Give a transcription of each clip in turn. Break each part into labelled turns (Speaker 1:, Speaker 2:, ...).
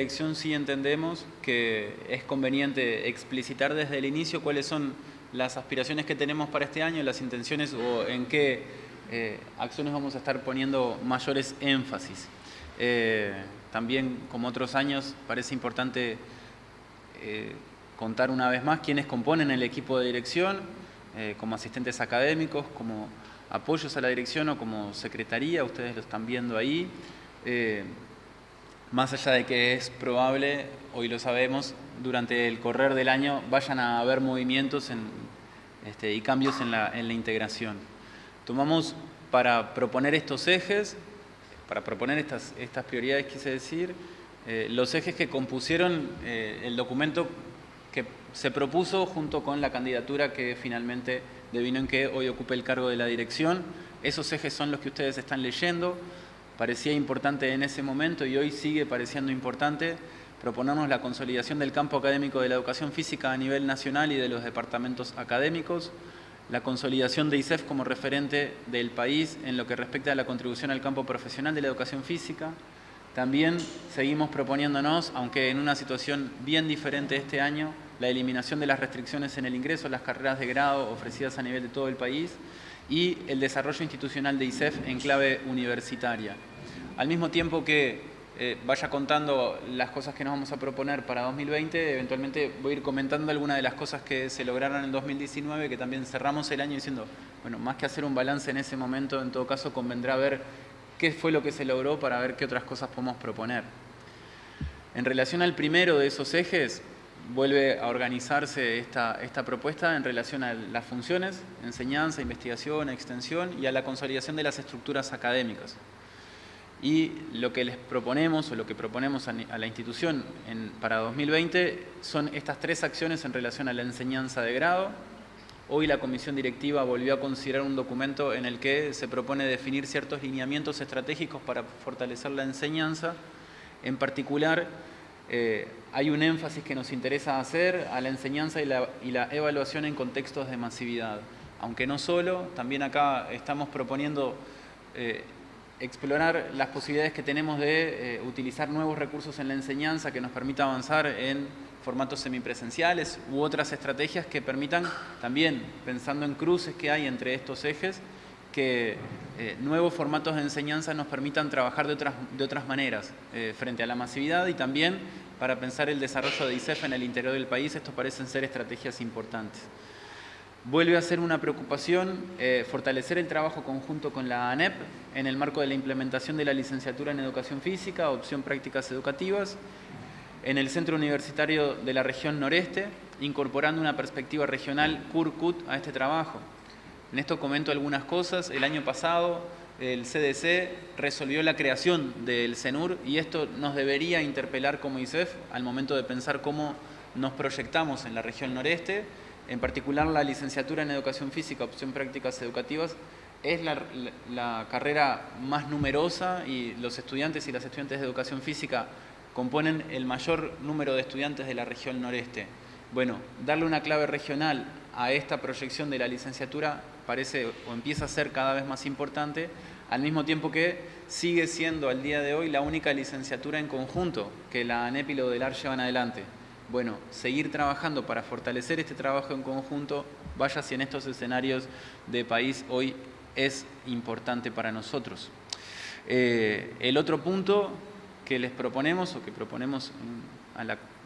Speaker 1: dirección sí entendemos que es conveniente explicitar desde el inicio cuáles son las aspiraciones que tenemos para este año, las intenciones o en qué eh, acciones vamos a estar poniendo mayores énfasis. Eh, también, como otros años, parece importante eh, contar una vez más quiénes componen el equipo de dirección, como asistentes académicos, como apoyos a la dirección o como secretaría, ustedes lo están viendo ahí. Más allá de que es probable, hoy lo sabemos, durante el correr del año vayan a haber movimientos este, y cambios en la, integración. Tomamos para proponer estos ejes, para proponer estas, prioridades, quise decir, eh, los ejes que compusieron eh, el documento que se propuso junto con la candidatura que finalmente devino en que hoy ocupe el cargo de la dirección. Esos ejes son los que ustedes están leyendo. Parecía importante en ese momento y hoy sigue pareciendo importante Proponemos la consolidación del campo académico de la educación física a nivel nacional y de los departamentos académicos, la consolidación de ISEF como referente del país en lo que respecta a la contribución al campo profesional de la educación física. También seguimos proponiéndonos, aunque en una situación bien diferente este año, la eliminación de las restricciones en el ingreso a las carreras de grado ofrecidas a nivel de todo el país y el desarrollo institucional de ISEF en clave universitaria. Al mismo tiempo que eh, vaya contando las cosas que nos vamos a proponer para 2020. Eventualmente voy a ir comentando algunas de las cosas que se lograron en 2019, que también cerramos el año diciendo, bueno, más que hacer un balance en ese momento, en todo caso convendrá ver qué fue lo que se logró para ver qué otras cosas podemos proponer. En relación al primero de esos ejes, vuelve a organizarse esta, esta propuesta en relación a las funciones, enseñanza, investigación, extensión y a la consolidación de las estructuras académicas. Y lo que les proponemos o lo que proponemos a, la institución para 2020 son estas tres acciones en relación a la enseñanza de grado. Hoy la comisión directiva volvió a considerar un documento en el que se propone definir ciertos lineamientos estratégicos para fortalecer la enseñanza. En particular, eh, hay un énfasis que nos interesa hacer a la enseñanza y la, y la evaluación en contextos de masividad. Aunque no solo, también acá estamos proponiendo eh, explorar las posibilidades que tenemos de eh, utilizar nuevos recursos en la enseñanza que nos permita avanzar en formatos semipresenciales u otras estrategias que permitan también, pensando en cruces que hay entre estos ejes, que eh, nuevos formatos de enseñanza nos permitan trabajar de otras, de otras maneras eh, frente a la masividad y también para pensar el desarrollo de ICEF en el interior del país, estos parecen ser estrategias importantes. Vuelve a ser una preocupación eh, fortalecer el trabajo conjunto con la ANEP en el marco de la implementación de la licenciatura en Educación Física, opción prácticas educativas, en el Centro Universitario de la Región Noreste, incorporando una perspectiva regional CURCUT a este trabajo. En esto comento algunas cosas. El año pasado el CDC resolvió la creación del CENUR y esto nos debería interpelar como ISEF al momento de pensar cómo nos proyectamos en la región noreste en particular la licenciatura en Educación Física, opción prácticas educativas, es la, carrera más numerosa y los estudiantes y las estudiantes de Educación Física componen el mayor número de estudiantes de la región noreste. Bueno, darle una clave regional a esta proyección de la licenciatura parece o empieza a ser cada vez más importante, al mismo tiempo que sigue siendo al día de hoy la única licenciatura en conjunto que la ANEP y lo del AR llevan adelante bueno, seguir trabajando para fortalecer este trabajo en conjunto, vaya si en estos escenarios de país hoy es importante para nosotros. Eh, el otro punto que les proponemos o que proponemos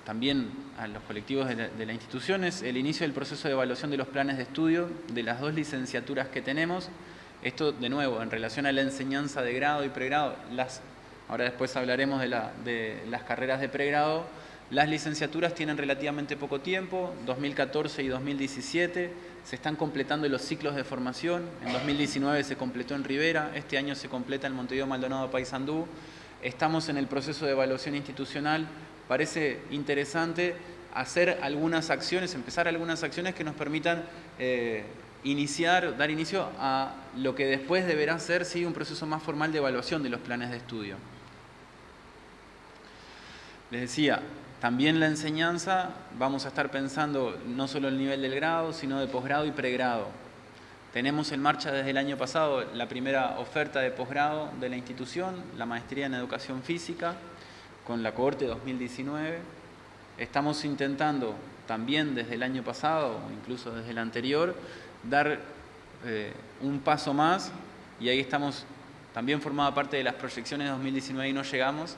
Speaker 1: también a los colectivos de la, de institución es el inicio del proceso de evaluación de los planes de estudio de las dos licenciaturas que tenemos. Esto, de nuevo, en relación a la enseñanza de grado y pregrado, ahora después hablaremos de las carreras de pregrado, las licenciaturas tienen relativamente poco tiempo, 2014 y 2017, se están completando los ciclos de formación, en 2019 se completó en Rivera, este año se completa en Montevideo Maldonado Paysandú, estamos en el proceso de evaluación institucional, parece interesante hacer algunas acciones, empezar algunas acciones que nos permitan eh, iniciar, dar inicio a lo que después deberá ser sí, un proceso más formal de evaluación de los planes de estudio. Les decía, también la enseñanza, vamos a estar pensando no solo el nivel del grado, sino de posgrado y pregrado. Tenemos en marcha desde el año pasado la primera oferta de posgrado de la institución, la maestría en educación física. con la cohorte 2019. Estamos intentando también desde el año pasado, incluso desde el anterior, dar eh, un paso más y ahí estamos, también formaba parte de las proyecciones de 2019 y no llegamos,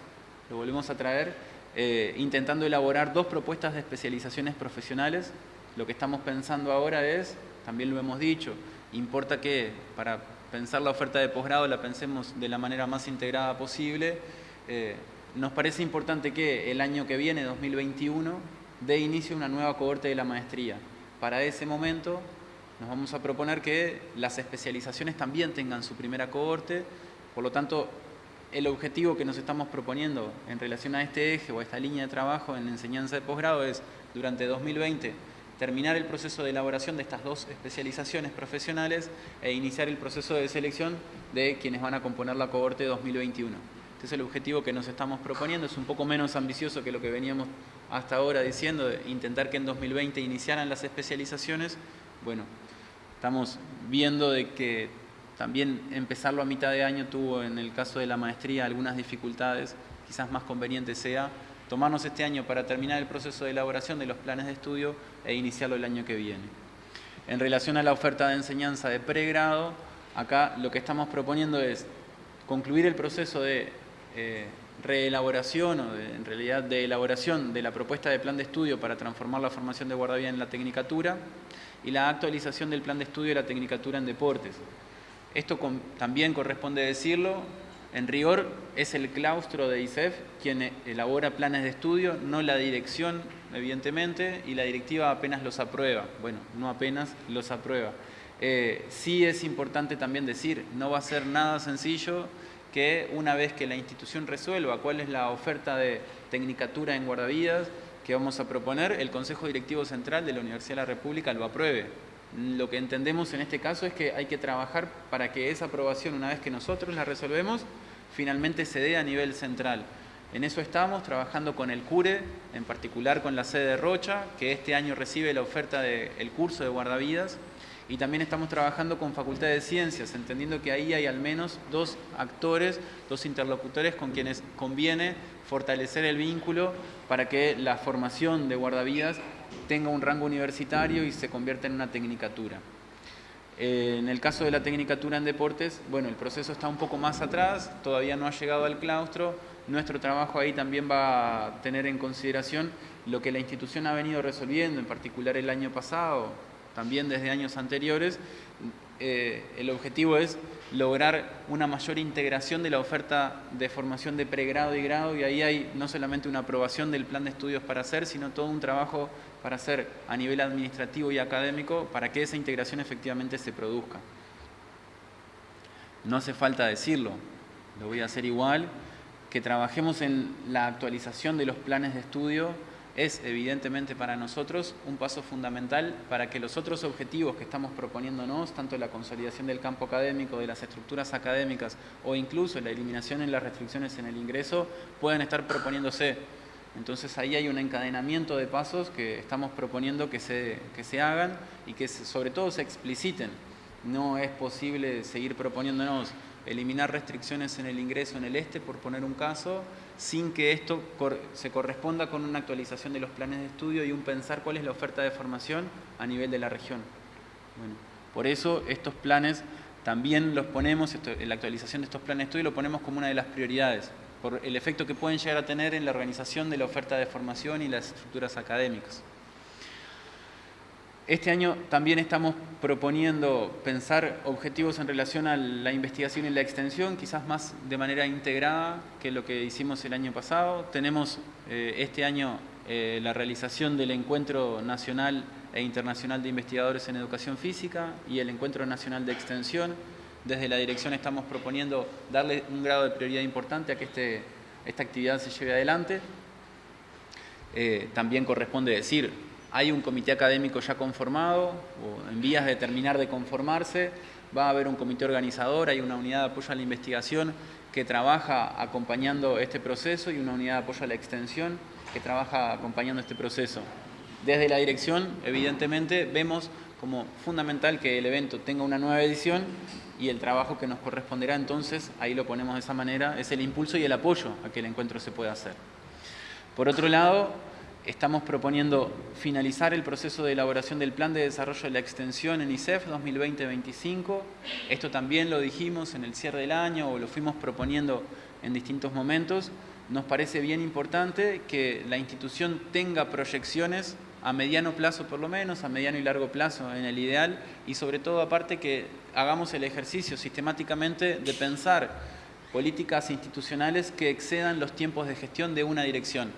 Speaker 1: lo volvemos a traer, eh, intentando elaborar dos propuestas de especializaciones profesionales. Lo que estamos pensando ahora es, también lo hemos dicho, importa que para pensar la oferta de posgrado la pensemos de la manera más integrada posible. Eh, nos parece importante que el año que viene, 2021, dé inicio una nueva cohorte de la maestría. Para ese momento nos vamos a proponer que las especializaciones también tengan su primera cohorte, por lo tanto, el objetivo que nos estamos proponiendo en relación a este eje o a esta línea de trabajo en enseñanza de posgrado es, durante 2020, terminar el proceso de elaboración de estas dos especializaciones profesionales e iniciar el proceso de selección de quienes van a componer la cohorte 2021. Este es el objetivo que nos estamos proponiendo, es un poco menos ambicioso que lo que veníamos hasta ahora diciendo, intentar que en 2020 iniciaran las especializaciones. Bueno, estamos viendo de que también empezarlo a mitad de año tuvo en el caso de la maestría algunas dificultades, quizás más conveniente sea tomarnos este año para terminar el proceso de elaboración de los planes de estudio e iniciarlo el año que viene. En relación a la oferta de enseñanza de pregrado, acá lo que estamos proponiendo es concluir el proceso de eh, reelaboración o en realidad de elaboración de la propuesta de plan de estudio para transformar la formación de guardavidas en la tecnicatura y la actualización del plan de estudio de la tecnicatura en deportes. Esto también corresponde decirlo, en rigor es el claustro de ISEF quien elabora planes de estudio, no la dirección, evidentemente, y la directiva apenas los aprueba. Bueno, no apenas los aprueba. Eh, sí es importante también decir, no va a ser nada sencillo que una vez que la institución resuelva cuál es la oferta de tecnicatura en guardavidas que vamos a proponer, el Consejo Directivo Central de la Universidad de la República lo apruebe. Lo que entendemos en este caso es que hay que trabajar para que esa aprobación, una vez que nosotros la resolvemos, finalmente se dé a nivel central. En eso estamos trabajando con el CURE, en particular con la sede de Rocha, que este año recibe la oferta del curso de guardavidas, y también estamos trabajando con Facultad de Ciencias, entendiendo que ahí hay al menos dos actores, dos interlocutores con quienes conviene fortalecer el vínculo para que la formación de guardavidas tenga un rango universitario y se convierta en una tecnicatura. Eh, en el caso de la tecnicatura en deportes, bueno, el proceso está un poco más atrás, todavía no ha llegado al claustro. Nuestro trabajo ahí también va a tener en consideración lo que la institución ha venido resolviendo, en particular el año pasado, también desde años anteriores. Eh, el objetivo es lograr una mayor integración de la oferta de formación de pregrado y grado y ahí hay no solamente una aprobación del plan de estudios para hacer, sino todo un trabajo para hacer a nivel administrativo y académico para que esa integración efectivamente se produzca. No hace falta decirlo, lo voy a hacer igual, que trabajemos en la actualización de los planes de estudio es evidentemente para nosotros un paso fundamental para que los otros objetivos que estamos proponiéndonos, tanto la consolidación del campo académico, de las estructuras académicas o incluso la eliminación de las restricciones en el ingreso, puedan estar proponiéndose. Entonces ahí hay un encadenamiento de pasos que estamos proponiendo que se, que se hagan y que sobre todo se expliciten. No es posible seguir proponiéndonos eliminar restricciones en el ingreso en el este, por poner un caso, sin que esto se corresponda con una actualización de los planes de estudio y un pensar cuál es la oferta de formación a nivel de la región. Por eso estos planes también los ponemos, la actualización de estos planes de estudio lo ponemos como una de las prioridades por el efecto que pueden llegar a tener en la organización de la oferta de formación y las estructuras académicas. Este año también estamos proponiendo pensar objetivos en relación a la investigación y la extensión, quizás más de manera integrada que lo que hicimos el año pasado. Tenemos eh, este año eh, la realización del Encuentro Nacional e Internacional de Investigadores en Educación Física y el Encuentro Nacional de Extensión, desde la dirección estamos proponiendo darle un grado de prioridad importante a que este, esta actividad se lleve adelante. Eh, también corresponde decir, hay un comité académico ya conformado o en vías de terminar de conformarse, va a haber un comité organizador, hay una unidad de apoyo a la investigación que trabaja acompañando este proceso y una unidad de apoyo a la extensión que trabaja acompañando este proceso. Desde la dirección, evidentemente, vemos como fundamental que el evento tenga una nueva edición y el trabajo que nos corresponderá entonces, ahí lo ponemos de esa manera, es el impulso y el apoyo a que el encuentro se pueda hacer. Por otro lado, estamos proponiendo finalizar el proceso de elaboración del Plan de Desarrollo de la Extensión en ICEF 2020-25. Esto también lo dijimos en el cierre del año o lo fuimos proponiendo en distintos momentos. Nos parece bien importante que la institución tenga proyecciones a mediano plazo por lo menos, a mediano y largo plazo en el ideal, y sobre todo aparte que hagamos el ejercicio sistemáticamente de pensar políticas institucionales que excedan los tiempos de gestión de una dirección.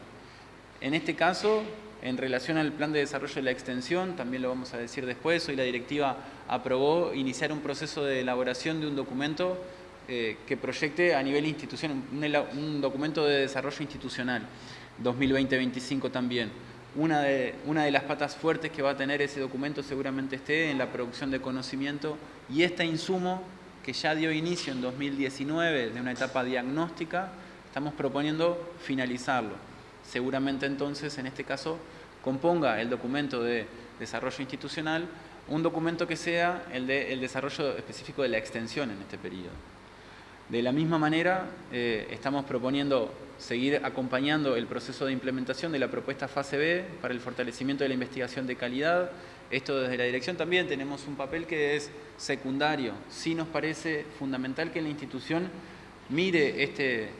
Speaker 1: En este caso, en relación al plan de desarrollo de la extensión, también lo vamos a decir después, hoy la directiva aprobó iniciar un proceso de elaboración de un documento eh, que proyecte a nivel institucional, un, un documento de desarrollo institucional, 2020-25 también una de, una de las patas fuertes que va a tener ese documento seguramente esté en la producción de conocimiento y este insumo que ya dio inicio en 2019 de una etapa diagnóstica, estamos proponiendo finalizarlo. Seguramente entonces, en este caso, componga el documento de desarrollo institucional un documento que sea el de el desarrollo específico de la extensión en este periodo. De la misma manera, eh, estamos proponiendo seguir acompañando el proceso de implementación de la propuesta fase B para el fortalecimiento de la investigación de calidad. Esto desde la dirección también tenemos un papel que es secundario. Sí nos parece fundamental que la institución mire este,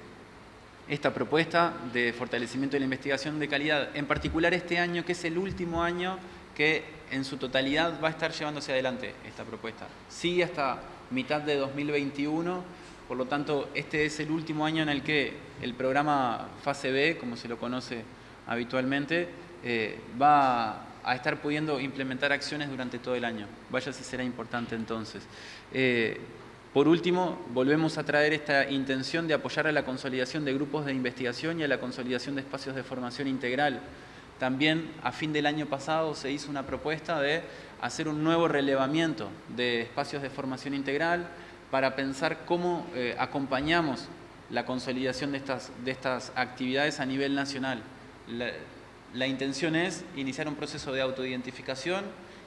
Speaker 1: esta propuesta de fortalecimiento de la investigación de calidad, en particular este año, que es el último año que en su totalidad va a estar llevándose adelante esta propuesta. Sigue hasta mitad de 2021 por lo tanto, este es el último año en el que el programa Fase B, como se lo conoce habitualmente, eh, va a estar pudiendo implementar acciones durante todo el año. Vaya si será importante entonces. Eh, por último, volvemos a traer esta intención de apoyar a la consolidación de grupos de investigación y a la consolidación de espacios de formación integral. También a fin del año pasado se hizo una propuesta de hacer un nuevo relevamiento de espacios de formación integral, para pensar cómo eh, acompañamos la consolidación de estas, de estas actividades a nivel nacional. La, intención es iniciar un proceso de autoidentificación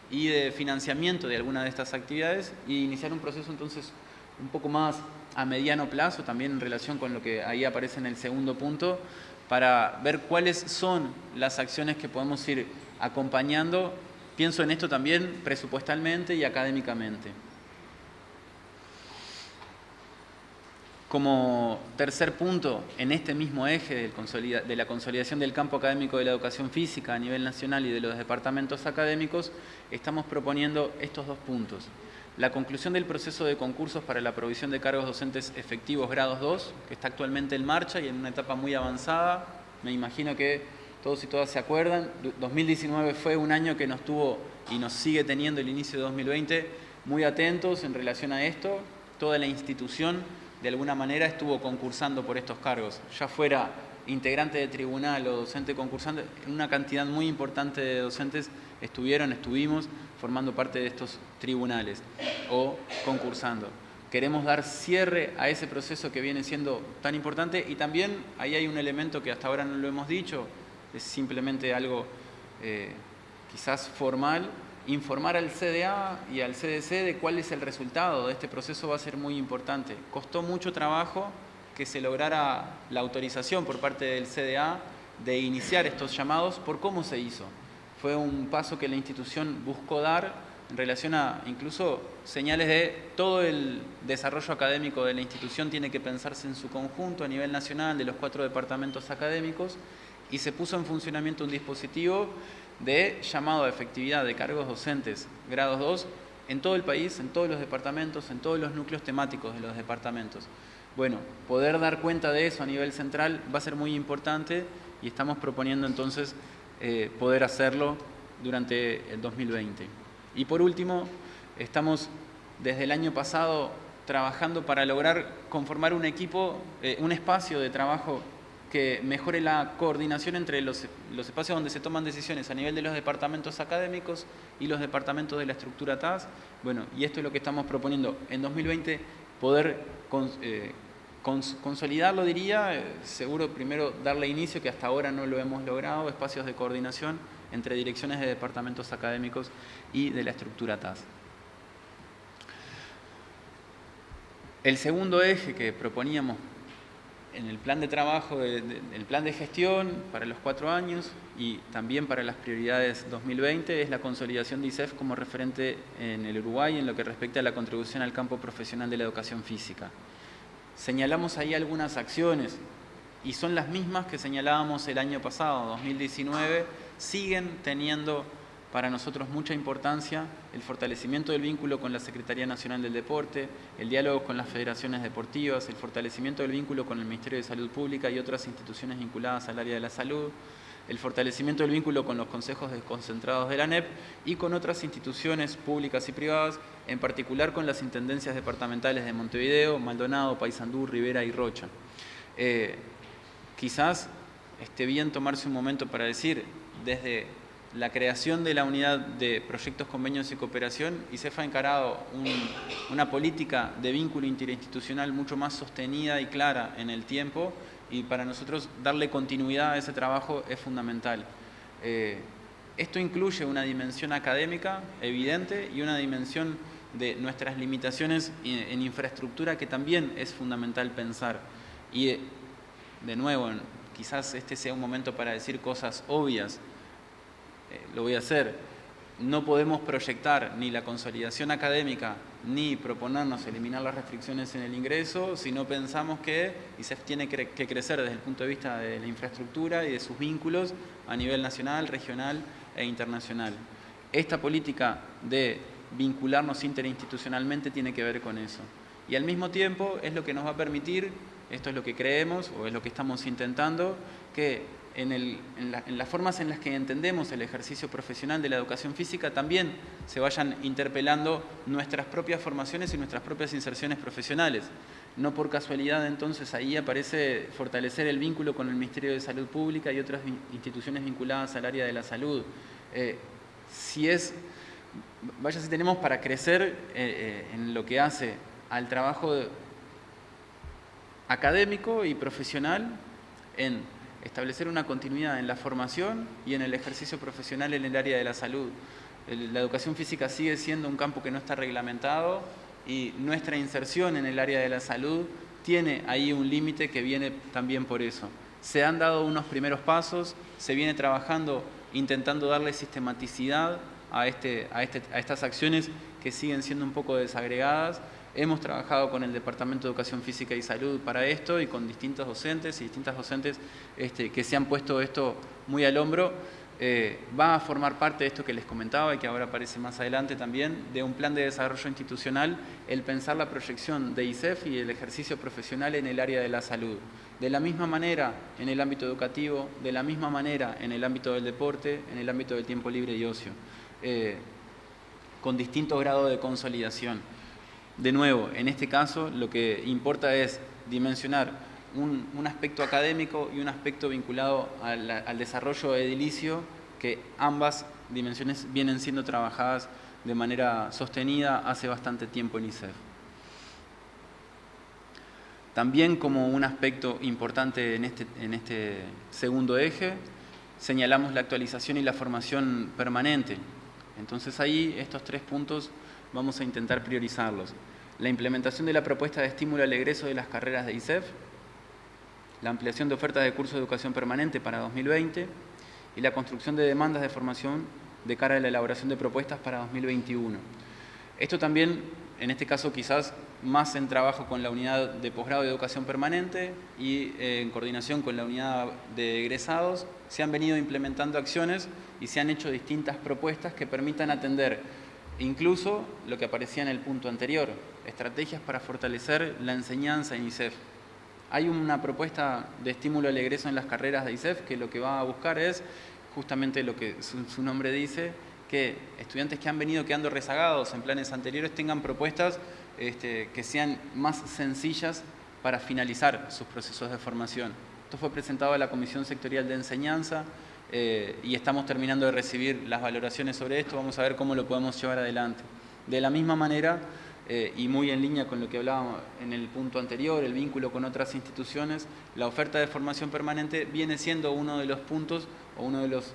Speaker 1: y de financiamiento de alguna de estas actividades y iniciar un proceso entonces un poco más a mediano plazo, también en relación con lo que ahí aparece en el segundo punto, para ver cuáles son las acciones que podemos ir acompañando. Pienso en esto también presupuestalmente y académicamente. Como tercer punto, en este mismo eje de la consolidación del campo académico de la educación física a nivel nacional y de los departamentos académicos, estamos proponiendo estos dos puntos. La conclusión del proceso de concursos para la provisión de cargos docentes efectivos grados 2, que está actualmente en marcha y en una etapa muy avanzada. Me imagino que todos y todas se acuerdan. 2019 fue un año que nos tuvo y nos sigue teniendo el inicio de 2020 muy atentos en relación a esto. Toda la institución de alguna manera estuvo concursando por estos cargos, ya fuera integrante de tribunal o docente concursante, una cantidad muy importante de docentes estuvieron, estuvimos formando parte de estos tribunales o concursando. Queremos dar cierre a ese proceso que viene siendo tan importante y también ahí hay un elemento que hasta ahora no lo hemos dicho, es simplemente algo eh, quizás formal, informar al CDA y al CDC de cuál es el resultado de este proceso va a ser muy importante. Costó mucho trabajo que se lograra la autorización por parte del CDA de iniciar estos llamados por cómo se hizo. Fue un paso que la institución buscó dar en relación a incluso señales de todo el desarrollo académico de la institución tiene que pensarse en su conjunto a nivel nacional de los cuatro departamentos académicos y se puso en funcionamiento un dispositivo de llamado a efectividad de cargos docentes grados 2 en todo el país, en todos los departamentos, en todos los núcleos temáticos de los departamentos. Bueno, poder dar cuenta de eso a nivel central va a ser muy importante y estamos proponiendo entonces eh, poder hacerlo durante el 2020. Y por último, estamos desde el año pasado trabajando para lograr conformar un equipo, eh, un espacio de trabajo que mejore la coordinación entre los, espacios donde se toman decisiones a nivel de los departamentos académicos y los departamentos de la estructura TAS. Bueno, y esto es lo que estamos proponiendo en 2020, poder eh, consolidarlo, diría, eh, seguro primero darle inicio, que hasta ahora no lo hemos logrado, espacios de coordinación entre direcciones de departamentos académicos y de la estructura TAS. El segundo eje que proponíamos en el plan de trabajo, el plan de gestión para los cuatro años y también para las prioridades 2020 es la consolidación de ISEF como referente en el Uruguay en lo que respecta a la contribución al campo profesional de la educación física. Señalamos ahí algunas acciones y son las mismas que señalábamos el año pasado, 2019, siguen teniendo para nosotros mucha importancia el fortalecimiento del vínculo con la Secretaría Nacional del Deporte, el diálogo con las federaciones deportivas, el fortalecimiento del vínculo con el Ministerio de Salud Pública y otras instituciones vinculadas al área de la salud, el fortalecimiento del vínculo con los consejos desconcentrados de la ANEP y con otras instituciones públicas y privadas, en particular con las intendencias departamentales de Montevideo, Maldonado, Paysandú, Rivera y Rocha. Eh, quizás esté bien tomarse un momento para decir, desde la creación de la unidad de proyectos, convenios y cooperación, ICEF ha encarado una política de vínculo interinstitucional mucho más sostenida y clara en el tiempo y para nosotros darle continuidad a ese trabajo es fundamental. Eh, esto incluye una dimensión académica evidente y una dimensión de nuestras limitaciones en infraestructura que también es fundamental pensar. Y de nuevo, quizás este sea un momento para decir cosas obvias, lo voy a hacer, no podemos proyectar ni la consolidación académica ni proponernos eliminar las restricciones en el ingreso si no pensamos que ISEF tiene que crecer desde el punto de vista de la infraestructura y de sus vínculos a nivel nacional, regional e internacional. Esta política de vincularnos interinstitucionalmente tiene que ver con eso. Y al mismo tiempo es lo que nos va a permitir, esto es lo que creemos o es lo que estamos intentando, que en, las formas en las que entendemos el ejercicio profesional de la educación física también se vayan interpelando nuestras propias formaciones y nuestras propias inserciones profesionales. No por casualidad entonces ahí aparece fortalecer el vínculo con el Ministerio de Salud Pública y otras instituciones vinculadas al área de la salud. Eh, si es, vaya si tenemos para crecer eh, eh, en lo que hace al trabajo académico y profesional en establecer una continuidad en la formación y en el ejercicio profesional en el área de la salud. La educación física sigue siendo un campo que no está reglamentado y nuestra inserción en el área de la salud tiene ahí un límite que viene también por eso. Se han dado unos primeros pasos, se viene trabajando intentando darle sistematicidad a, este, a, este, a estas acciones que siguen siendo un poco desagregadas Hemos trabajado con el Departamento de Educación Física y Salud para esto y con distintos docentes y distintas docentes este, que se han puesto esto muy al hombro. Eh, va a formar parte de esto que les comentaba y que ahora aparece más adelante también, de un plan de desarrollo institucional, el pensar la proyección de ISEF y el ejercicio profesional en el área de la salud. De la misma manera en el ámbito educativo, de la misma manera en el ámbito del deporte, en el ámbito del tiempo libre y ocio, eh, con distinto grado de consolidación. De nuevo, en este caso lo que importa es dimensionar un, aspecto académico y un aspecto vinculado al, desarrollo edilicio, que ambas dimensiones vienen siendo trabajadas de manera sostenida hace bastante tiempo en ISEF. También como un aspecto importante en este, en este segundo eje, señalamos la actualización y la formación permanente. Entonces ahí estos tres puntos vamos a intentar priorizarlos. La implementación de la propuesta de estímulo al egreso de las carreras de ISEF, la ampliación de ofertas de cursos de educación permanente para 2020 y la construcción de demandas de formación de cara a la elaboración de propuestas para 2021. Esto también, en este caso quizás más en trabajo con la unidad de posgrado de educación permanente y eh, en coordinación con la unidad de egresados, se han venido implementando acciones y se han hecho distintas propuestas que permitan atender Incluso lo que aparecía en el punto anterior, estrategias para fortalecer la enseñanza en ISEF. Hay una propuesta de estímulo al egreso en las carreras de ISEF que lo que va a buscar es justamente lo que su, nombre dice, que estudiantes que han venido quedando rezagados en planes anteriores tengan propuestas este, que sean más sencillas para finalizar sus procesos de formación. Esto fue presentado a la Comisión Sectorial de Enseñanza, eh, y estamos terminando de recibir las valoraciones sobre esto, vamos a ver cómo lo podemos llevar adelante. De la misma manera, eh, y muy en línea con lo que hablábamos en el punto anterior, el vínculo con otras instituciones, la oferta de formación permanente viene siendo uno de los puntos o uno de los,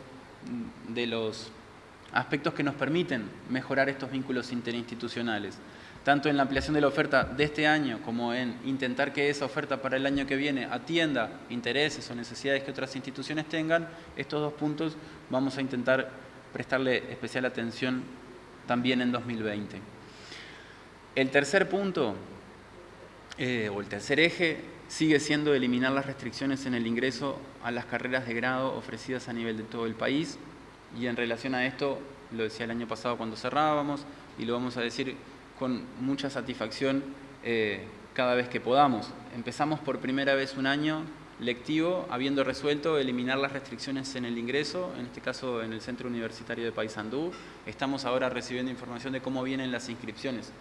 Speaker 1: de los aspectos que nos permiten mejorar estos vínculos interinstitucionales, tanto en la ampliación de la oferta de este año como en intentar que esa oferta para el año que viene atienda intereses o necesidades que otras instituciones tengan, estos dos puntos vamos a intentar prestarle especial atención también en 2020. El tercer punto, eh, o el tercer eje, sigue siendo eliminar las restricciones en el ingreso a las carreras de grado ofrecidas a nivel de todo el país y en relación a esto, lo decía el año pasado cuando cerrábamos y lo vamos a decir con mucha satisfacción eh, cada vez que podamos. Empezamos por primera vez un año lectivo habiendo resuelto eliminar las restricciones en el ingreso, en este caso en el Centro Universitario de Paysandú. Estamos ahora recibiendo información de cómo vienen las inscripciones.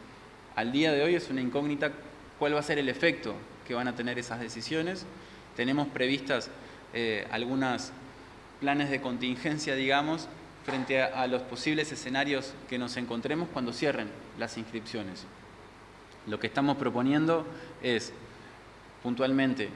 Speaker 1: Al día de hoy es una incógnita cuál va a ser el efecto que van a tener esas decisiones. Tenemos previstas eh, algunos planes de contingencia, digamos, frente a, los posibles escenarios que nos encontremos cuando cierren las inscripciones. Lo que estamos proponiendo es, puntualmente,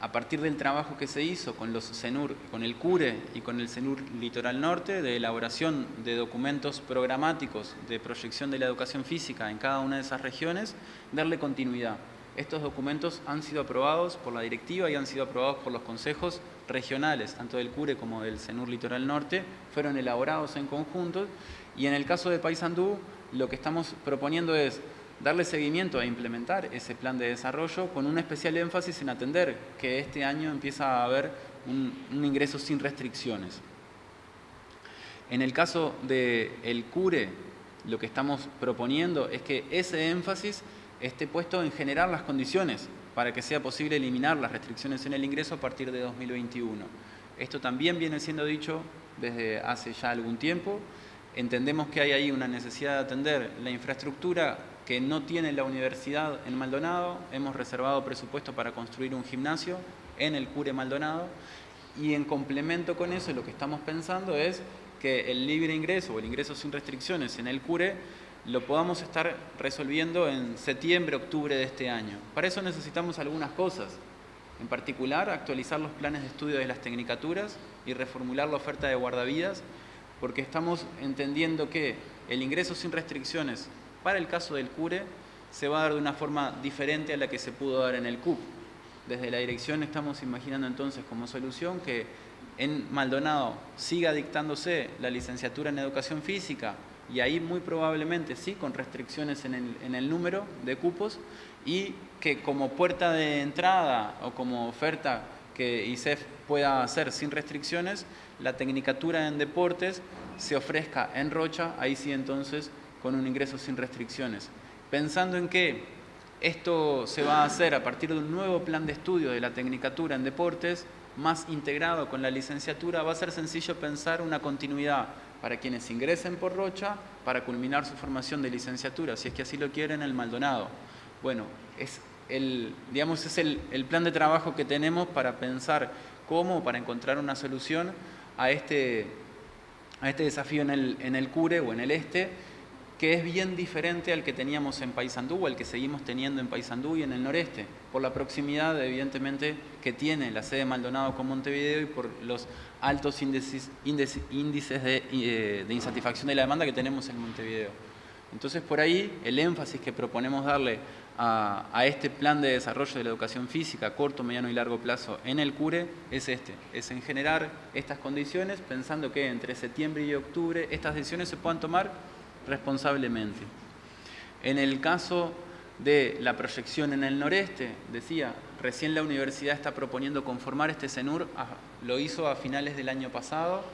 Speaker 1: a partir del trabajo que se hizo con los CENUR, con el CURE y con el CENUR Litoral Norte, de elaboración de documentos programáticos de proyección de la educación física en cada una de esas regiones, darle continuidad. Estos documentos han sido aprobados por la directiva y han sido aprobados por los consejos regionales, tanto del CURE como del CENUR Litoral Norte, fueron elaborados en conjunto y en el caso de Paysandú lo que estamos proponiendo es darle seguimiento a implementar ese plan de desarrollo con un especial énfasis en atender que este año empieza a haber un, ingreso sin restricciones. En el caso del CURE, lo que estamos proponiendo es que ese énfasis esté puesto en generar las condiciones para que sea posible eliminar las restricciones en el ingreso a partir de 2021. Esto también viene siendo dicho desde hace ya algún tiempo. Entendemos que hay ahí una necesidad de atender la infraestructura que no tiene la universidad en Maldonado. Hemos reservado presupuesto para construir un gimnasio en el Cure Maldonado y en complemento con eso lo que estamos pensando es que el libre ingreso o el ingreso sin restricciones en el Cure lo podamos estar resolviendo en septiembre, octubre de este año. Para eso necesitamos algunas cosas, en particular actualizar los planes de estudio de las tecnicaturas y reformular la oferta de guardavidas, porque estamos entendiendo que el ingreso sin restricciones para el caso del CURE se va a dar de una forma diferente a la que se pudo dar en el CUP. Desde la dirección estamos imaginando entonces como solución que en Maldonado siga dictándose la licenciatura en Educación Física, y ahí muy probablemente sí, con restricciones en el, número de cupos y que como puerta de entrada o como oferta que ISEF pueda hacer sin restricciones, la tecnicatura en deportes se ofrezca en Rocha, ahí sí entonces con un ingreso sin restricciones. Pensando en que esto se va a hacer a partir de un nuevo plan de estudio de la tecnicatura en deportes, más integrado con la licenciatura, va a ser sencillo pensar una continuidad para quienes ingresen por Rocha para culminar su formación de licenciatura, si es que así lo quieren, el Maldonado. Bueno, es el, digamos, es el, plan de trabajo que tenemos para pensar cómo, para encontrar una solución a este, a este desafío en el, en el CURE o en el este, que es bien diferente al que teníamos en Paysandú al que seguimos teniendo en Paysandú y en el noreste, por la proximidad evidentemente que tiene la sede Maldonado con Montevideo y por los altos índices, eh, de, insatisfacción de la demanda que tenemos en Montevideo. Entonces por ahí el énfasis que proponemos darle a, este plan de desarrollo de la educación física corto, mediano y largo plazo en el CURE es este, es en generar estas condiciones pensando que entre septiembre y octubre estas decisiones se puedan tomar responsablemente. En el caso de la proyección en el noreste, decía, recién la universidad está proponiendo conformar este CENUR, lo hizo a finales del año pasado,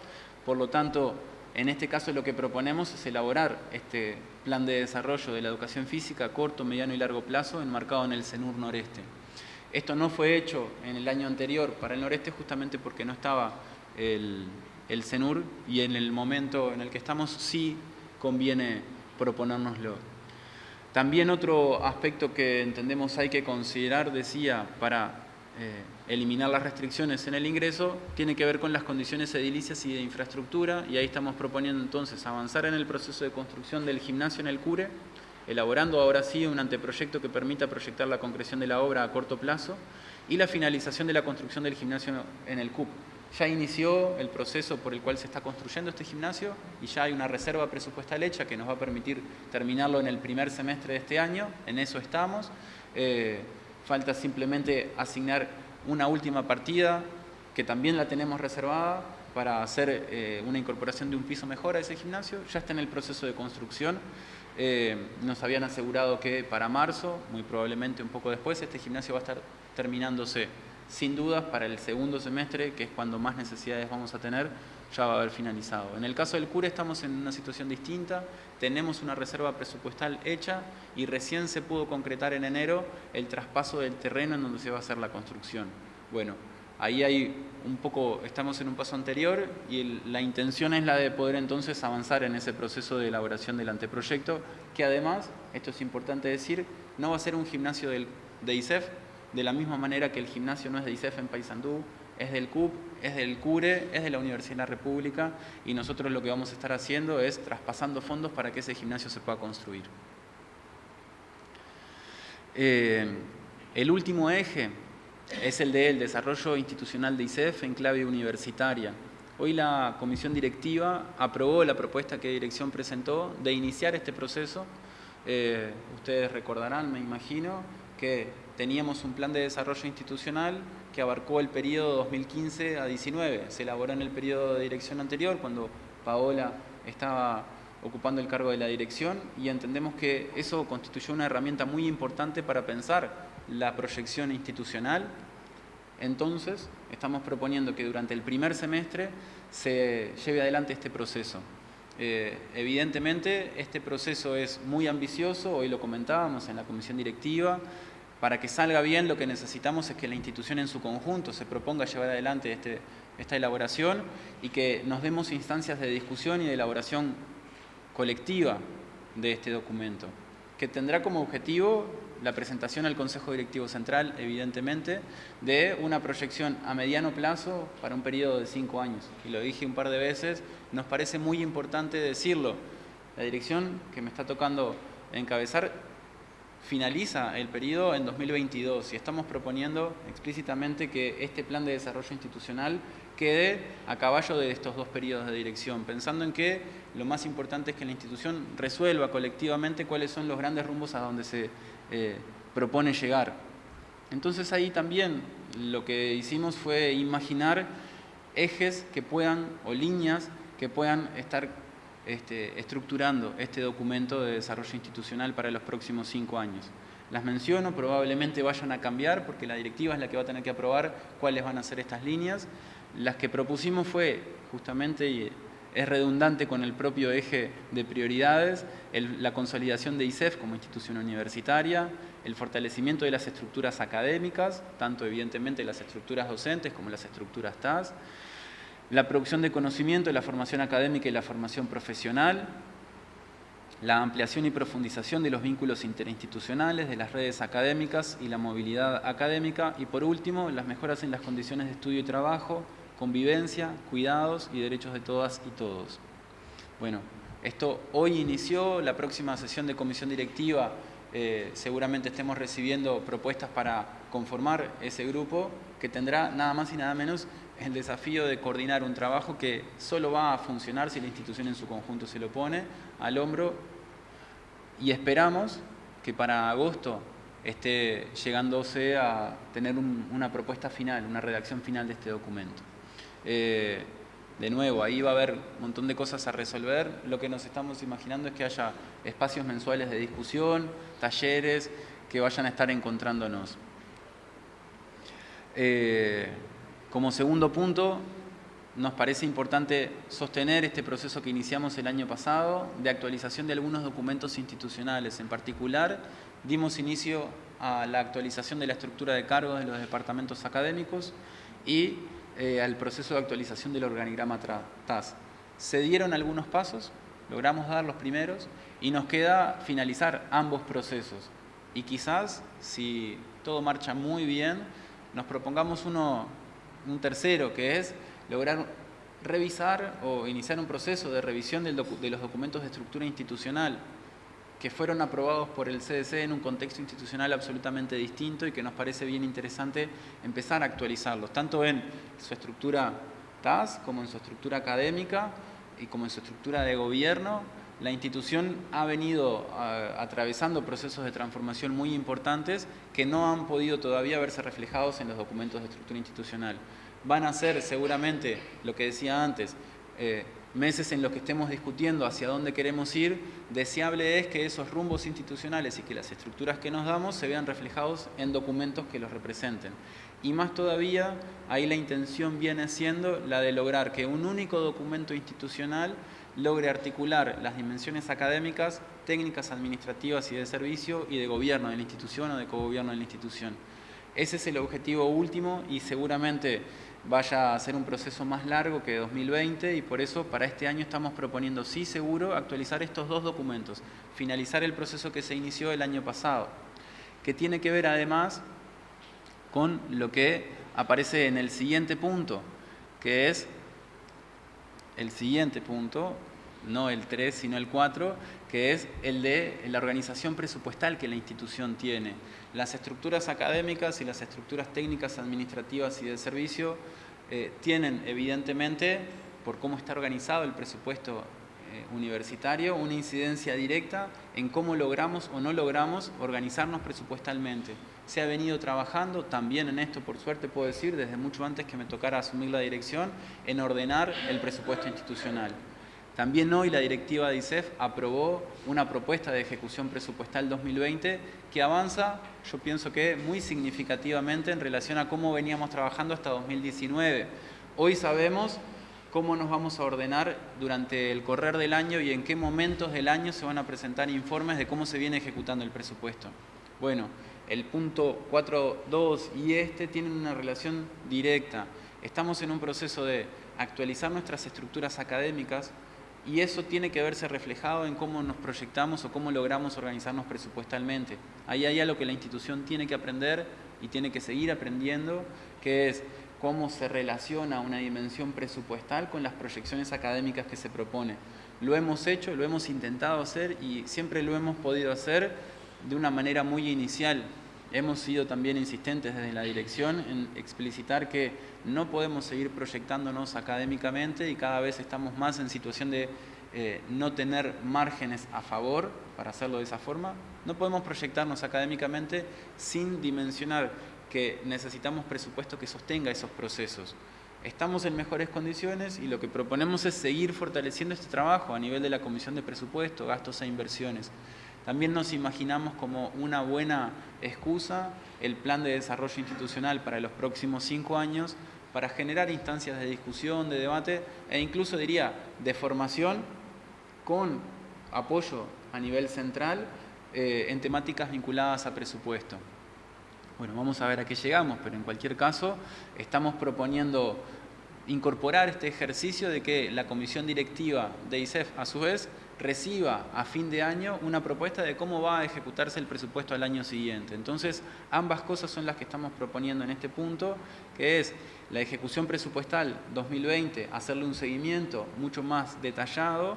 Speaker 1: por lo tanto, en este caso lo que proponemos es elaborar este plan de desarrollo de la educación física a corto, mediano y largo plazo enmarcado en el CENUR noreste. Esto no fue hecho en el año anterior para el noreste justamente porque no estaba el, el CENUR y en el momento en el que estamos sí conviene proponérnoslo. También otro aspecto que entendemos hay que considerar, decía, para eh, eliminar las restricciones en el ingreso, tiene que ver con las condiciones edilicias y de infraestructura, y ahí estamos proponiendo entonces avanzar en el proceso de construcción del gimnasio en el CURE, elaborando ahora sí un anteproyecto que permita proyectar la concreción de la obra a corto plazo, y la finalización de la construcción del gimnasio en el CUP, ya inició el proceso por el cual se está construyendo este gimnasio y ya hay una reserva presupuestal hecha que nos va a permitir terminarlo en el primer semestre de este año, en eso estamos. Eh, falta simplemente asignar una última partida que también la tenemos reservada para hacer eh, una incorporación de un piso mejor a ese gimnasio, ya está en el proceso de construcción. Eh, nos habían asegurado que para marzo, muy probablemente un poco después, este gimnasio va a estar terminándose sin dudas para el segundo semestre, que es cuando más necesidades vamos a tener, ya va a haber finalizado. En el caso del CURE estamos en una situación distinta, tenemos una reserva presupuestal hecha y recién se pudo concretar en enero el traspaso del terreno en donde se va a hacer la construcción. Bueno, ahí hay un poco, estamos en un paso anterior y la intención es la de poder entonces avanzar en ese proceso de elaboración del anteproyecto, que además, esto es importante decir, no va a ser un gimnasio del, de ISEF, de la misma manera que el gimnasio no es de ISEF en Paysandú, es del CUP, es del CURE, es de la Universidad de la República y nosotros lo que vamos a estar haciendo es traspasando fondos para que ese gimnasio se pueda construir. Eh, el último eje es el del desarrollo institucional de ISEF en clave universitaria. Hoy la comisión directiva aprobó la propuesta que dirección presentó de iniciar este proceso. Eh, ustedes recordarán, me imagino, que teníamos un plan de desarrollo institucional que abarcó el periodo 2015 a 19. Se elaboró en el periodo de dirección anterior, cuando Paola estaba ocupando el cargo de la dirección, y entendemos que eso constituyó una herramienta muy importante para pensar la proyección institucional. Entonces, estamos proponiendo que durante el primer semestre se lleve adelante este proceso. Eh, evidentemente, este proceso es muy ambicioso, hoy lo comentábamos en la comisión directiva, para que salga bien lo que necesitamos es que la institución en su conjunto se proponga llevar adelante este, esta elaboración y que nos demos instancias de discusión y de elaboración colectiva de este documento, que tendrá como objetivo la presentación al Consejo Directivo Central, evidentemente, de una proyección a mediano plazo para un periodo de cinco años. Y lo dije un par de veces, nos parece muy importante decirlo. La dirección que me está tocando encabezar finaliza el periodo en 2022 y estamos proponiendo explícitamente que este plan de desarrollo institucional quede a caballo de estos dos periodos de dirección, pensando en que lo más importante es que la institución resuelva colectivamente cuáles son los grandes rumbos a donde se eh, propone llegar. Entonces ahí también lo que hicimos fue imaginar ejes que puedan, o líneas que puedan estar este, estructurando este documento de desarrollo institucional para los próximos cinco años. Las menciono, probablemente vayan a cambiar porque la directiva es la que va a tener que aprobar cuáles van a ser estas líneas. Las que propusimos fue justamente, y es redundante con el propio eje de prioridades, la consolidación de ISEF como institución universitaria, el fortalecimiento de las estructuras académicas, tanto evidentemente las estructuras docentes como las estructuras TAS, la producción de conocimiento, la formación académica y la formación profesional, la ampliación y profundización de los vínculos interinstitucionales, de las redes académicas y la movilidad académica, y por último, las mejoras en las condiciones de estudio y trabajo, convivencia, cuidados y derechos de todas y todos. Bueno, esto hoy inició, la próxima sesión de comisión directiva eh, seguramente estemos recibiendo propuestas para conformar ese grupo que tendrá nada más y nada menos el desafío de coordinar un trabajo que solo va a funcionar si la institución en su conjunto se lo pone al hombro y esperamos que para agosto esté llegándose a tener una propuesta final, una redacción final de este documento. Eh, de nuevo, ahí va a haber un montón de cosas a resolver. Lo que nos estamos imaginando es que haya espacios mensuales de discusión, talleres, que vayan a estar encontrándonos. Eh, como segundo punto, nos parece importante sostener este proceso que iniciamos el año pasado de actualización de algunos documentos institucionales. En particular, dimos inicio a la actualización de la estructura de cargos de los departamentos académicos y eh, al proceso de actualización del organigrama TAS. Se dieron algunos pasos, logramos dar los primeros y nos queda finalizar ambos procesos. Y quizás, si todo marcha muy bien, nos propongamos uno un tercero, que es lograr revisar o iniciar un proceso de revisión de los documentos de estructura institucional que fueron aprobados por el CDC en un contexto institucional absolutamente distinto y que nos parece bien interesante empezar a actualizarlos, tanto en su estructura TAS como en su estructura académica y como en su estructura de gobierno, la institución ha venido atravesando procesos de transformación muy importantes que no han podido todavía verse reflejados en los documentos de estructura institucional. Van a ser seguramente, lo que decía antes, eh, meses en los que estemos discutiendo hacia dónde queremos ir, deseable es que esos rumbos institucionales y que las estructuras que nos damos se vean reflejados en documentos que los representen. Y más todavía, ahí la intención viene siendo la de lograr que un único documento institucional logre articular las dimensiones académicas, técnicas administrativas y de servicio y de gobierno de la institución o de cogobierno de la institución. Ese es el objetivo último y seguramente vaya a ser un proceso más largo que 2020 y por eso para este año estamos proponiendo, sí seguro, actualizar estos dos documentos, finalizar el proceso que se inició el año pasado, que tiene que ver además con lo que aparece en el siguiente punto, que es el siguiente punto, no el 3, sino el 4, que es el de la organización presupuestal que la institución tiene. Las estructuras académicas y las estructuras técnicas, administrativas y de servicio eh, tienen evidentemente, por cómo está organizado el presupuesto eh, universitario, una incidencia directa en cómo logramos o no logramos organizarnos presupuestalmente. Se ha venido trabajando también en esto, por suerte puedo decir, desde mucho antes que me tocara asumir la dirección, en ordenar el presupuesto institucional. También hoy la directiva de ISEF aprobó una propuesta de ejecución presupuestal 2020 que avanza, yo pienso que muy significativamente en relación a cómo veníamos trabajando hasta 2019. Hoy sabemos cómo nos vamos a ordenar durante el correr del año y en qué momentos del año se van a presentar informes de cómo se viene ejecutando el presupuesto. Bueno, el punto 4.2 y este tienen una relación directa. Estamos en un proceso de actualizar nuestras estructuras académicas y eso tiene que verse reflejado en cómo nos proyectamos o cómo logramos organizarnos presupuestalmente. Ahí hay algo que la institución tiene que aprender y tiene que seguir aprendiendo, que es cómo se relaciona una dimensión presupuestal con las proyecciones académicas que se propone. Lo hemos hecho, lo hemos intentado hacer y siempre lo hemos podido hacer de una manera muy inicial. Hemos sido también insistentes desde la dirección en explicitar que no podemos seguir proyectándonos académicamente y cada vez estamos más en situación de eh, no tener márgenes a favor para hacerlo de esa forma. No podemos proyectarnos académicamente sin dimensionar que necesitamos presupuesto que sostenga esos procesos. Estamos en mejores condiciones y lo que proponemos es seguir fortaleciendo este trabajo a nivel de la Comisión de Presupuesto, Gastos e Inversiones. También nos imaginamos como una buena excusa el plan de desarrollo institucional para los próximos cinco años para generar instancias de discusión, de debate e incluso diría de formación con apoyo a nivel central eh, en temáticas vinculadas a presupuesto. Bueno, vamos a ver a qué llegamos, pero en cualquier caso estamos proponiendo incorporar este ejercicio de que la comisión directiva de ISEF a su vez reciba a fin de año una propuesta de cómo va a ejecutarse el presupuesto al año siguiente. Entonces, ambas cosas son las que estamos proponiendo en este punto, que es la ejecución presupuestal 2020, hacerle un seguimiento mucho más detallado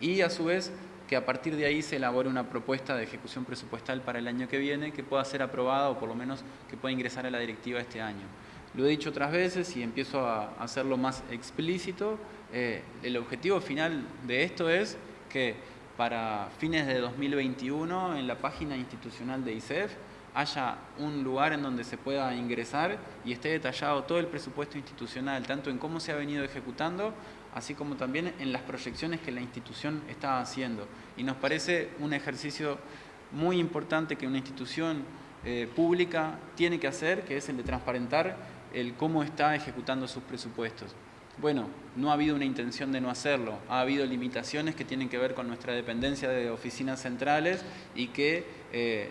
Speaker 1: y a su vez que a partir de ahí se elabore una propuesta de ejecución presupuestal para el año que viene que pueda ser aprobada o por lo menos que pueda ingresar a la directiva este año. Lo he dicho otras veces y empiezo a hacerlo más explícito. Eh, el objetivo final de esto es que para fines de 2021 en la página institucional de ISEF haya un lugar en donde se pueda ingresar y esté detallado todo el presupuesto institucional, tanto en cómo se ha venido ejecutando, así como también en las proyecciones que la institución está haciendo. Y nos parece un ejercicio muy importante que una institución eh, pública tiene que hacer, que es el de transparentar el cómo está ejecutando sus presupuestos. Bueno, no ha habido una intención de no hacerlo, ha habido limitaciones que tienen que ver con nuestra dependencia de oficinas centrales y que eh,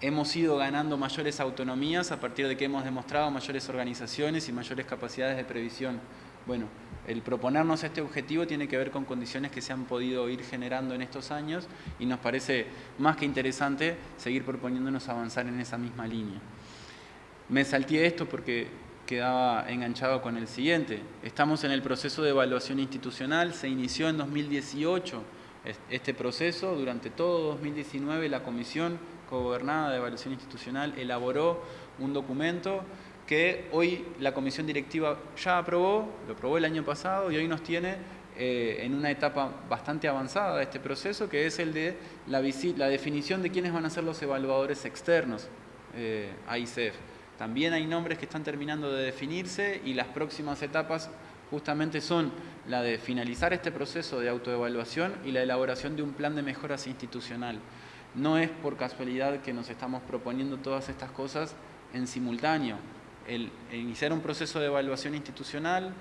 Speaker 1: hemos ido ganando mayores autonomías a partir de que hemos demostrado mayores organizaciones y mayores capacidades de previsión. Bueno, el proponernos este objetivo tiene que ver con condiciones que se han podido ir generando en estos años y nos parece más que interesante seguir proponiéndonos avanzar en esa misma línea. Me salté esto porque quedaba enganchado con el siguiente. Estamos en el proceso de evaluación institucional, se inició en 2018 este proceso, durante todo 2019 la Comisión Cogobernada de Evaluación Institucional elaboró un documento que hoy la comisión directiva ya aprobó, lo aprobó el año pasado y hoy nos tiene eh, en una etapa bastante avanzada de este proceso, que es el de la, la definición de quiénes van a ser los evaluadores externos eh, a ICEF. También hay nombres que están terminando de definirse y las próximas etapas justamente son la de finalizar este proceso de autoevaluación y la elaboración de un plan de mejoras institucional. No es por casualidad que nos estamos proponiendo todas estas cosas en simultáneo. El, iniciar un proceso de evaluación institucional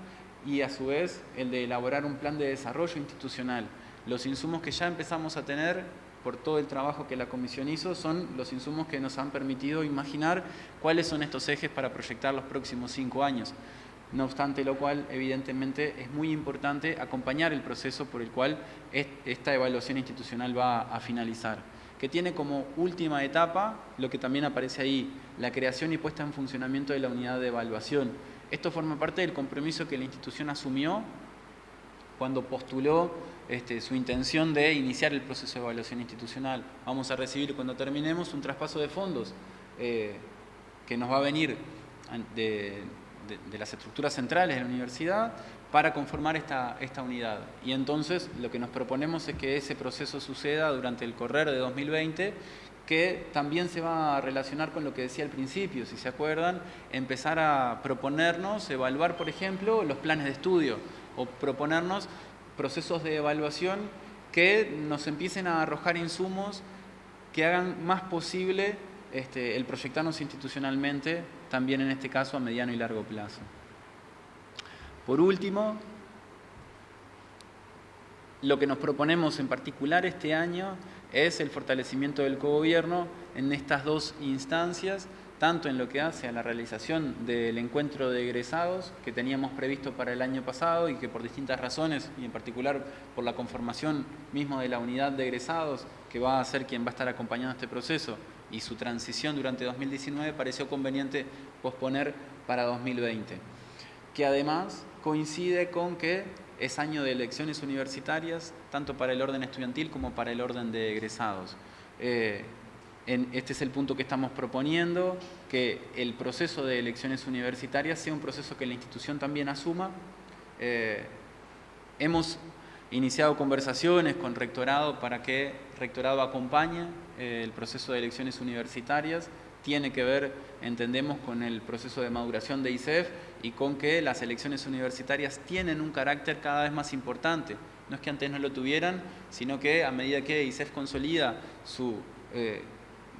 Speaker 1: y a su vez el de elaborar un plan de desarrollo institucional. Los insumos que ya empezamos a tener por todo el trabajo que la comisión hizo son los insumos que nos han permitido imaginar cuáles son estos ejes para proyectar los próximos cinco años. No obstante lo cual, evidentemente, es muy importante acompañar el proceso por el cual esta evaluación institucional va a finalizar, que tiene como última etapa, lo que también aparece ahí, la creación y puesta en funcionamiento de la unidad de evaluación. Esto forma parte del compromiso que la institución asumió cuando postuló este, su intención de iniciar el proceso de evaluación institucional. Vamos a recibir cuando terminemos un traspaso de fondos eh, que nos va a venir de, de, las estructuras centrales de la universidad para conformar esta, esta unidad. Y entonces lo que nos proponemos es que ese proceso suceda durante el correr de 2020 que también se va a relacionar con lo que decía al principio, si se acuerdan, empezar a proponernos, evaluar, por ejemplo, los planes de estudio o proponernos procesos de evaluación que nos empiecen a arrojar insumos que hagan más posible este, el proyectarnos institucionalmente, también en este caso a mediano y largo plazo. Por último, lo que nos proponemos en particular este año es el fortalecimiento del cogobierno en estas dos instancias, tanto en lo que hace a la realización del encuentro de egresados que teníamos previsto para el año pasado y que por distintas razones, y en particular por la conformación mismo de la unidad de egresados, que va a ser quien va a estar acompañando este proceso, y su transición durante 2019 pareció conveniente posponer para 2020, que además coincide con que es año de elecciones universitarias, tanto para el orden estudiantil como para el orden de egresados. Eh, este es el punto que estamos proponiendo, que el proceso de elecciones universitarias sea un proceso que la institución también asuma. Eh, hemos iniciado conversaciones con rectorado para que rectorado acompañe eh, el proceso de elecciones universitarias. Tiene que ver, entendemos, con el proceso de maduración de ICEF y con que las elecciones universitarias tienen un carácter cada vez más importante. No es que antes no lo tuvieran, sino que a medida que ICEF consolida su eh,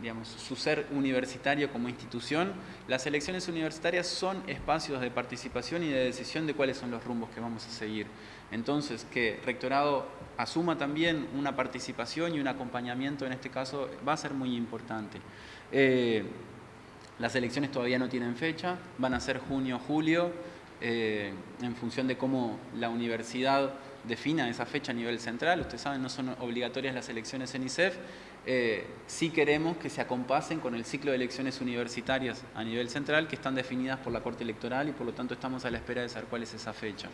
Speaker 1: digamos, su ser universitario como institución, las elecciones universitarias son espacios de participación y de decisión de cuáles son los rumbos que vamos a seguir. Entonces, que Rectorado asuma también una participación y un acompañamiento en este caso va a ser muy importante. Eh, las elecciones todavía no tienen fecha, van a ser junio-julio, eh, en función de cómo la universidad defina esa fecha a nivel central. Ustedes saben, no son obligatorias las elecciones en ICEF, eh, sí queremos que se acompasen con el ciclo de elecciones universitarias a nivel central que están definidas por la Corte Electoral y por lo tanto estamos a la espera de saber cuál es esa fecha.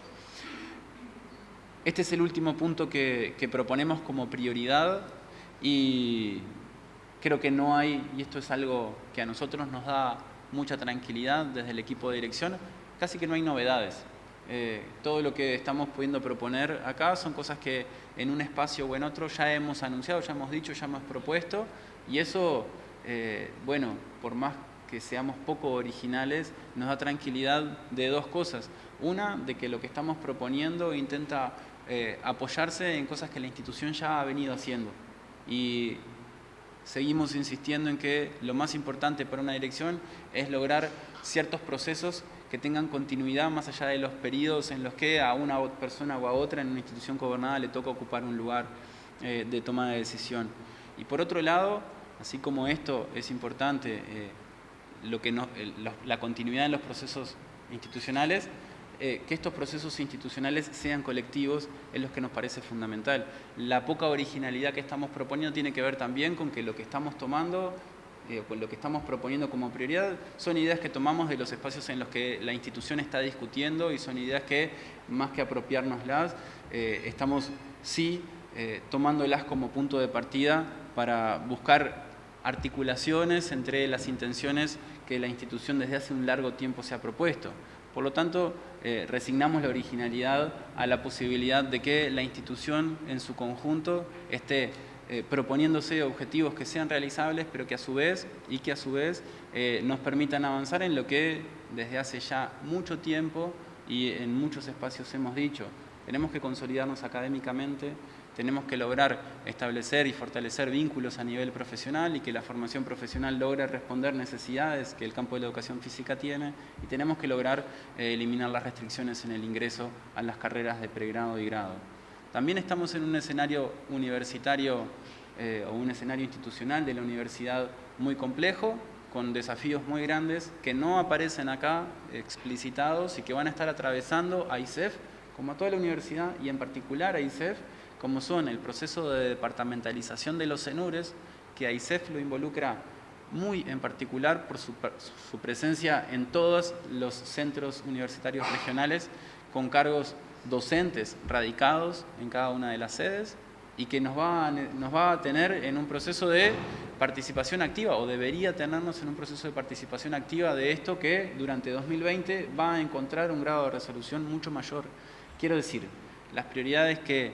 Speaker 1: Este es el último punto que, proponemos como prioridad y creo que no hay, y esto es algo que a nosotros nos da mucha tranquilidad desde el equipo de dirección, casi que no hay novedades. Eh, todo lo que estamos pudiendo proponer acá son cosas que en un espacio o en otro ya hemos anunciado, ya hemos dicho, ya hemos propuesto y eso, eh, bueno, por más que seamos poco originales, nos da tranquilidad de dos cosas. Una, de que lo que estamos proponiendo intenta eh, apoyarse en cosas que la institución ya ha venido haciendo y seguimos insistiendo en que lo más importante para una dirección es lograr ciertos procesos que tengan continuidad más allá de los periodos en los que a una persona o a otra en una institución gobernada le toca ocupar un lugar eh, de toma de decisión. Y por otro lado, así como esto es importante, eh, lo que la continuidad en los procesos institucionales, eh, que estos procesos institucionales sean colectivos es lo que nos parece fundamental. La poca originalidad que estamos proponiendo tiene que ver también con que lo que estamos tomando eh, con lo que estamos proponiendo como prioridad, son ideas que tomamos de los espacios en los que la institución está discutiendo y son ideas que, más que apropiárnoslas, eh, estamos sí eh, tomándolas como punto de partida para buscar articulaciones entre las intenciones que la institución desde hace un largo tiempo se ha propuesto. Por lo tanto, eh, resignamos la originalidad a la posibilidad de que la institución en su conjunto esté eh, proponiéndose objetivos que sean realizables, pero que a su vez, y que a su vez eh, nos permitan avanzar en lo que desde hace ya mucho tiempo y en muchos espacios hemos dicho. Tenemos que consolidarnos académicamente, tenemos que lograr establecer y fortalecer vínculos a nivel profesional y que la formación profesional logre responder necesidades que el campo de la educación física tiene y tenemos que lograr eh, eliminar las restricciones en el ingreso a las carreras de pregrado y grado. También estamos en un escenario universitario eh, o un escenario institucional de la universidad muy complejo, con desafíos muy grandes que no aparecen acá explicitados y que van a estar atravesando a ICEF, como a toda la universidad y en particular a ICEF, como son el proceso de departamentalización de los CENURES, que a ICEF lo involucra muy en particular por su, su presencia en todos los centros universitarios regionales con cargos docentes radicados en cada una de las sedes y que nos va, a, nos va a tener en un proceso de participación activa o debería tenernos en un proceso de participación activa de esto que durante 2020 va a encontrar un grado de resolución mucho mayor. Quiero decir, las prioridades que,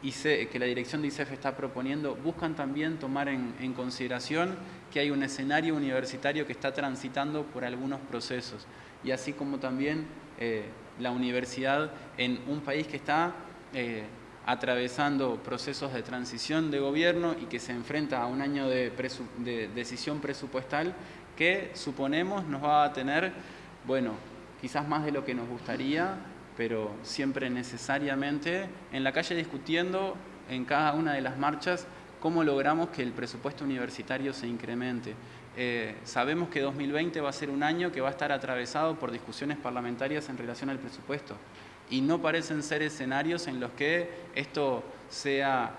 Speaker 1: que la dirección de ICEF está proponiendo buscan también tomar en, en consideración que hay un escenario universitario que está transitando por algunos procesos y así como también eh, la universidad en un país que está eh, atravesando procesos de transición de gobierno y que se enfrenta a un año de, decisión presupuestal que suponemos nos va a tener, bueno, quizás más de lo que nos gustaría, pero siempre necesariamente en la calle discutiendo en cada una de las marchas cómo logramos que el presupuesto universitario se incremente. Eh, sabemos que 2020 va a ser un año que va a estar atravesado por discusiones parlamentarias en relación al presupuesto y no parecen ser escenarios en los que esto sea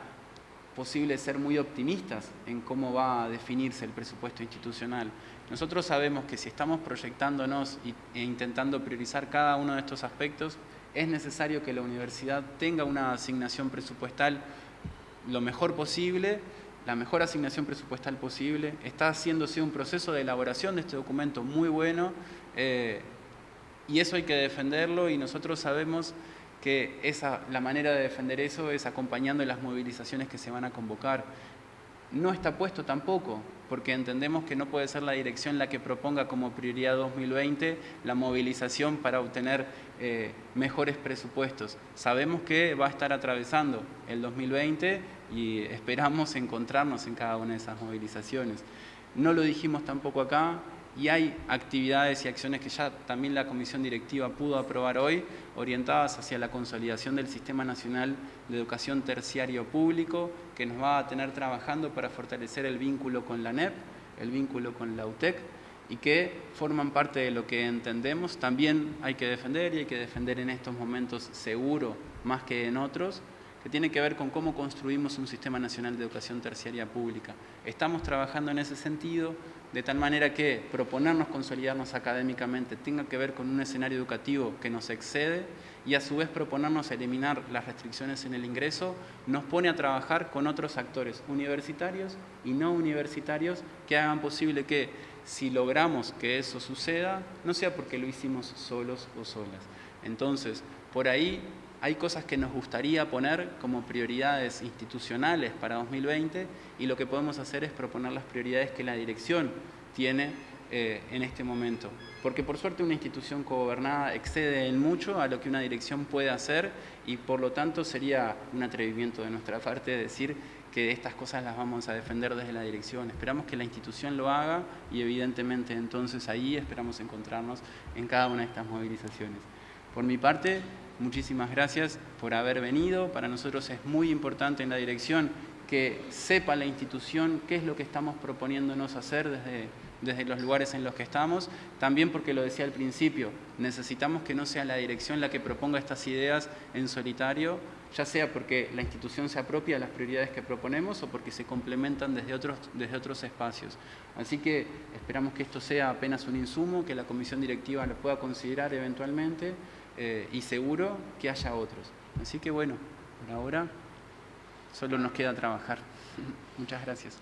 Speaker 1: posible ser muy optimistas en cómo va a definirse el presupuesto institucional. Nosotros sabemos que si estamos proyectándonos e intentando priorizar cada uno de estos aspectos, es necesario que la universidad tenga una asignación presupuestal lo mejor posible, la mejor asignación presupuestal posible. Está haciéndose un proceso de elaboración de este documento muy bueno eh, y eso hay que defenderlo y nosotros sabemos que esa, la manera de defender eso es acompañando las movilizaciones que se van a convocar. No está puesto tampoco, porque entendemos que no puede ser la dirección la que proponga como prioridad 2020 la movilización para obtener eh, mejores presupuestos. Sabemos que va a estar atravesando el 2020 y esperamos encontrarnos en cada una de esas movilizaciones. No lo dijimos tampoco acá, y hay actividades y acciones que ya también la Comisión Directiva pudo aprobar hoy, orientadas hacia la consolidación del Sistema Nacional de Educación Terciario Público, que nos va a tener trabajando para fortalecer el vínculo con la NEP, el vínculo con la UTEC, y que forman parte de lo que entendemos. También hay que defender, y hay que defender en estos momentos seguro más que en otros, que tiene que ver con cómo construimos un Sistema Nacional de Educación Terciaria Pública. Estamos trabajando en ese sentido, de tal manera que proponernos consolidarnos académicamente tenga que ver con un escenario educativo que nos excede y a su vez proponernos eliminar las restricciones en el ingreso, nos pone a trabajar con otros actores universitarios y no universitarios que hagan posible que si logramos que eso suceda, no sea porque lo hicimos solos o solas. Entonces, por ahí hay cosas que nos gustaría poner como prioridades institucionales para 2020 y lo que podemos hacer es proponer las prioridades que la dirección tiene eh, en este momento. Porque por suerte una institución cogobernada excede en mucho a lo que una dirección puede hacer y por lo tanto sería un atrevimiento de nuestra parte decir que estas cosas las vamos a defender desde la dirección. Esperamos que la institución lo haga y evidentemente entonces ahí esperamos encontrarnos en cada una de estas movilizaciones. Por mi parte, muchísimas gracias por haber venido. Para nosotros es muy importante en la dirección que sepa la institución qué es lo que estamos proponiéndonos hacer desde, desde los lugares en los que estamos. También porque lo decía al principio, necesitamos que no sea la dirección la que proponga estas ideas en solitario, ya sea porque la institución se apropia de las prioridades que proponemos o porque se complementan desde otros, desde otros espacios. Así que esperamos que esto sea apenas un insumo, que la comisión directiva lo pueda considerar eventualmente eh, y seguro que haya otros. Así que bueno, por ahora solo nos queda trabajar. Muchas gracias.